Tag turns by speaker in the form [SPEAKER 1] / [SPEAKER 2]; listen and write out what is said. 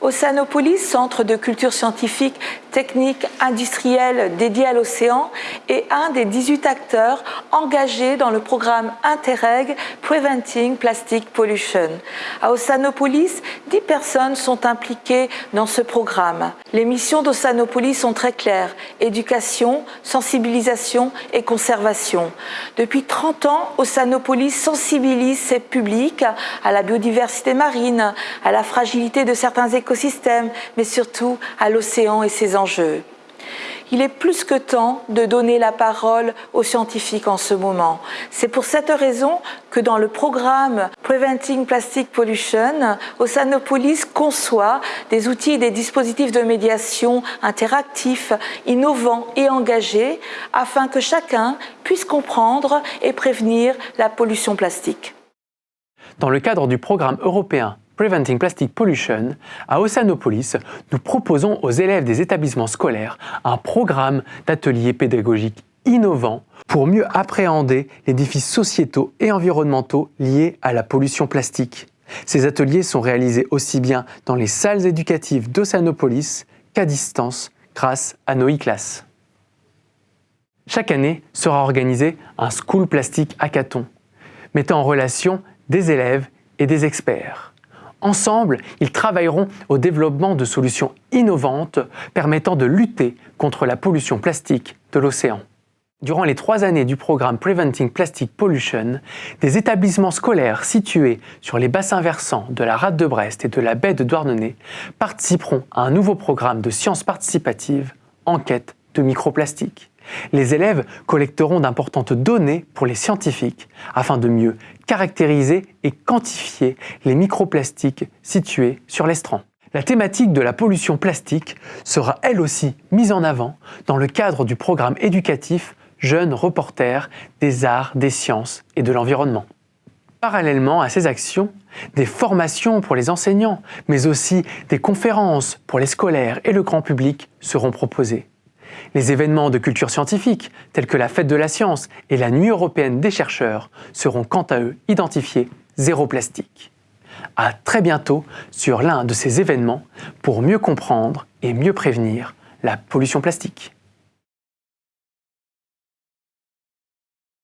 [SPEAKER 1] Océanopolis, centre de culture scientifique, technique, industrielle dédié à l'océan, est un des 18 acteurs engagés dans le programme Interreg Preventing Plastic Pollution. À Océanopolis, 10 personnes sont impliquées dans ce programme. Les missions d'Océanopolis sont très claires, éducation, sensibilisation et conservation. Depuis 30 ans, Océanopolis sensibilise ses publics à la biodiversité marine, à la fragilité de certains écosystèmes, mais surtout à l'océan et ses enjeux. Il est plus que temps de donner la parole aux scientifiques en ce moment. C'est pour cette raison que dans le programme Preventing Plastic Pollution, Oceanopolis conçoit des outils et des dispositifs de médiation interactifs, innovants et engagés afin que chacun puisse comprendre et prévenir la pollution plastique.
[SPEAKER 2] Dans le cadre du programme européen Preventing Plastic Pollution, à Oceanopolis, nous proposons aux élèves des établissements scolaires un programme d'ateliers pédagogiques innovants pour mieux appréhender les défis sociétaux et environnementaux liés à la pollution plastique. Ces ateliers sont réalisés aussi bien dans les salles éducatives d'Oceanopolis qu'à distance grâce à nos e-classes. Chaque année sera organisé un School Plastic Hackathon, mettant en relation des élèves et des experts. Ensemble, ils travailleront au développement de solutions innovantes permettant de lutter contre la pollution plastique de l'océan. Durant les trois années du programme Preventing Plastic Pollution, des établissements scolaires situés sur les bassins versants de la rade de Brest et de la baie de Douarnenez participeront à un nouveau programme de sciences participatives, Enquête de microplastiques. Les élèves collecteront d'importantes données pour les scientifiques afin de mieux caractériser et quantifier les microplastiques situés sur l'estran. La thématique de la pollution plastique sera elle aussi mise en avant dans le cadre du programme éducatif Jeunes reporters des arts, des sciences et de l'environnement. Parallèlement à ces actions, des formations pour les enseignants, mais aussi des conférences pour les scolaires et le grand public seront proposées. Les événements de culture scientifique, tels que la Fête de la Science et la Nuit européenne des chercheurs, seront quant à eux identifiés zéro plastique. À très bientôt sur l'un de ces événements pour mieux comprendre et mieux prévenir la pollution plastique.